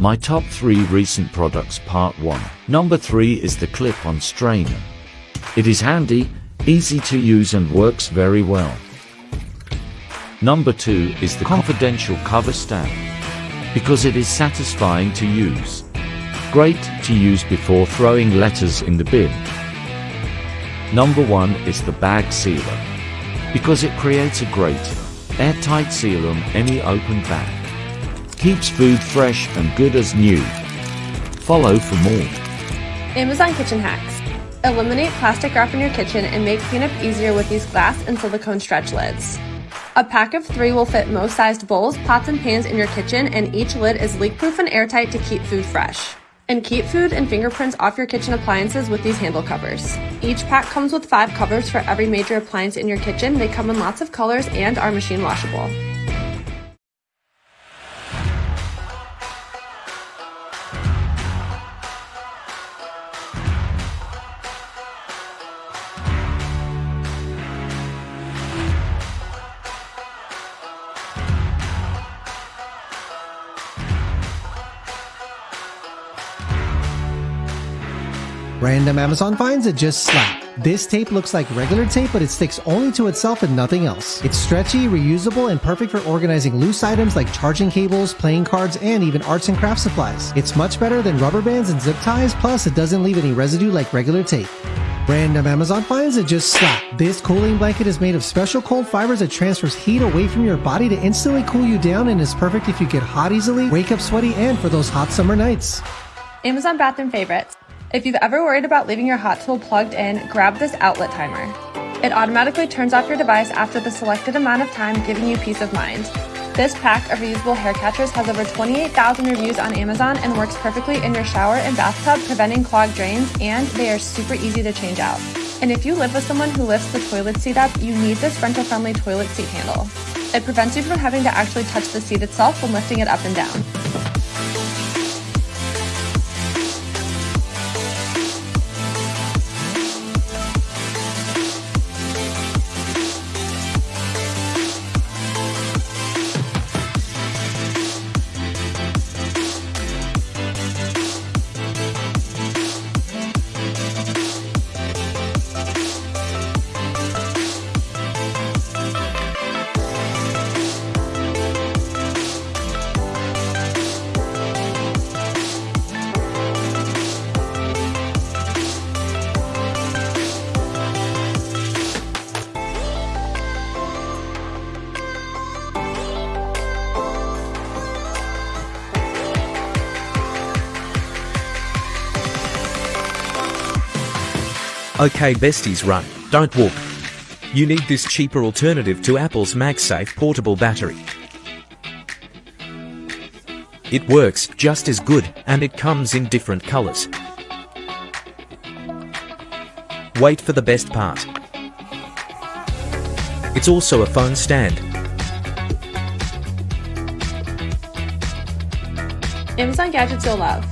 My top 3 recent products part 1. Number 3 is the clip-on strainer. It is handy, easy to use and works very well. Number 2 is the confidential cover stand. Because it is satisfying to use. Great to use before throwing letters in the bin. Number 1 is the bag sealer. Because it creates a great, airtight seal on any open bag. Keeps food fresh and good as new. Follow for more. Amazon Kitchen Hacks. Eliminate plastic wrap in your kitchen and make cleanup easier with these glass and silicone stretch lids. A pack of three will fit most sized bowls, pots, and pans in your kitchen, and each lid is leak proof and airtight to keep food fresh. And keep food and fingerprints off your kitchen appliances with these handle covers. Each pack comes with five covers for every major appliance in your kitchen. They come in lots of colors and are machine washable. Random Amazon finds that just slap. This tape looks like regular tape, but it sticks only to itself and nothing else. It's stretchy, reusable, and perfect for organizing loose items like charging cables, playing cards, and even arts and craft supplies. It's much better than rubber bands and zip ties, plus it doesn't leave any residue like regular tape. Random Amazon finds that just slap. This cooling blanket is made of special cold fibers that transfers heat away from your body to instantly cool you down and is perfect if you get hot easily, wake up sweaty, and for those hot summer nights. Amazon bathroom favorites. If you've ever worried about leaving your hot tool plugged in, grab this outlet timer. It automatically turns off your device after the selected amount of time, giving you peace of mind. This pack of reusable hair catchers has over 28,000 reviews on Amazon and works perfectly in your shower and bathtub, preventing clogged drains, and they are super easy to change out. And if you live with someone who lifts the toilet seat up, you need this rental-friendly toilet seat handle. It prevents you from having to actually touch the seat itself when lifting it up and down. Okay, besties, run. Don't walk. You need this cheaper alternative to Apple's MagSafe portable battery. It works just as good and it comes in different colours. Wait for the best part. It's also a phone stand. Amazon gadgets you'll love.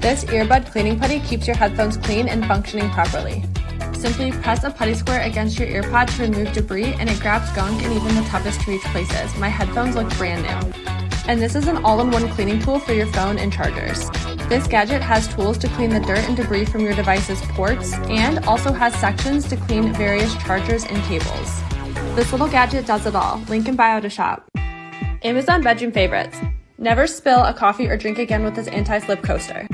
This earbud cleaning putty keeps your headphones clean and functioning properly. Simply press a putty square against your AirPod to remove debris and it grabs gunk in even the toughest to reach places. My headphones look brand new. And this is an all-in-one cleaning tool for your phone and chargers. This gadget has tools to clean the dirt and debris from your device's ports and also has sections to clean various chargers and cables. This little gadget does it all. Link in bio to shop. Amazon bedroom favorites. Never spill a coffee or drink again with this anti-slip coaster.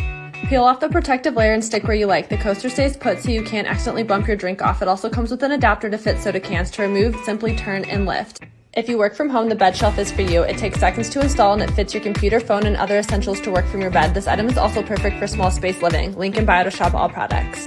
Peel off the protective layer and stick where you like. The coaster stays put so you can't accidentally bump your drink off. It also comes with an adapter to fit soda cans. To remove, simply turn and lift. If you work from home, the bed shelf is for you. It takes seconds to install and it fits your computer, phone, and other essentials to work from your bed. This item is also perfect for small space living. Link in bio to shop all products.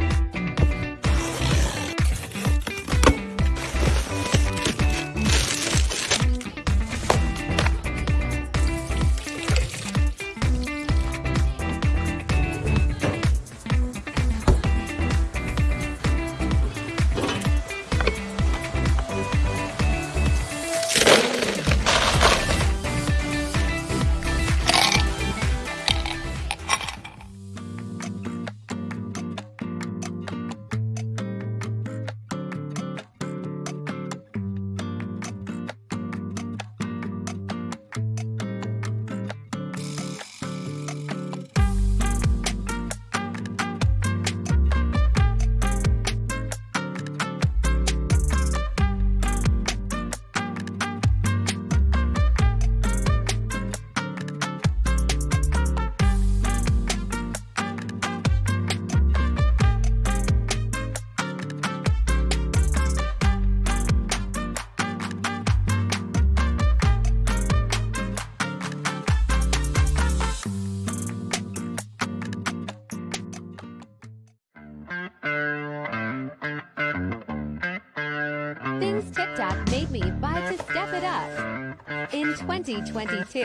Made me buy to step it up. In 2022,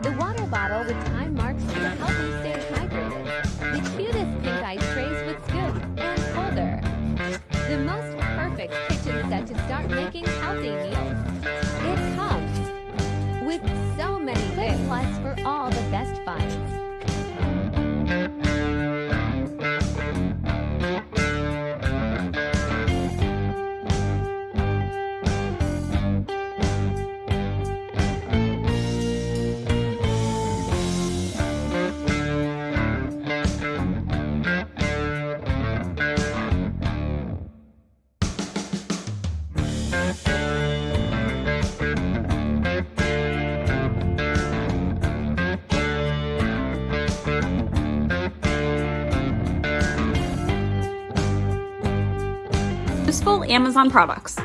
the water bottle with time marks to help you stay hydrated. The cutest pink ice trays with scoop and holder. The most perfect kitchen set to start making healthy meals. It comes with Useful Amazon products.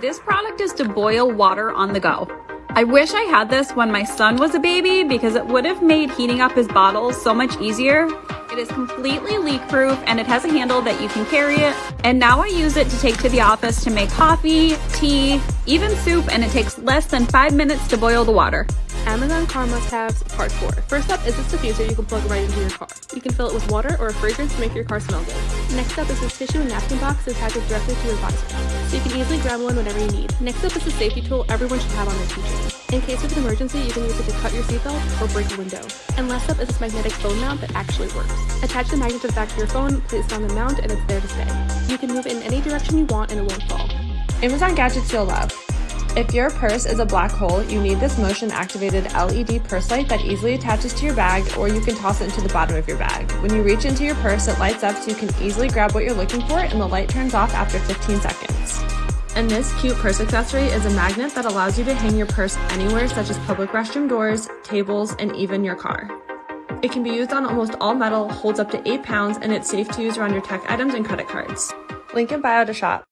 This product is to boil water on the go. I wish I had this when my son was a baby because it would have made heating up his bottles so much easier. It is completely leak proof and it has a handle that you can carry it. And now I use it to take to the office to make coffee, tea, even soup and it takes less than five minutes to boil the water. Amazon car must-haves part 4. First up is this diffuser you can plug right into your car. You can fill it with water or a fragrance to make your car smell good. Next up is this tissue and napkin box that attaches directly to your visor, so you can easily grab one whenever you need. Next up is a safety tool everyone should have on their keychain. In case of an emergency, you can use it to cut your seatbelt or break a window. And last up is this magnetic phone mount that actually works. Attach the magnet to the back of your phone, place it on the mount, and it's there to stay. You can move it in any direction you want and it won't fall. Amazon gadgets you'll love. If your purse is a black hole, you need this motion activated LED purse light that easily attaches to your bag or you can toss it into the bottom of your bag. When you reach into your purse, it lights up so you can easily grab what you're looking for and the light turns off after 15 seconds. And this cute purse accessory is a magnet that allows you to hang your purse anywhere such as public restroom doors, tables, and even your car. It can be used on almost all metal, holds up to 8 pounds, and it's safe to use around your tech items and credit cards. Link in bio to shop.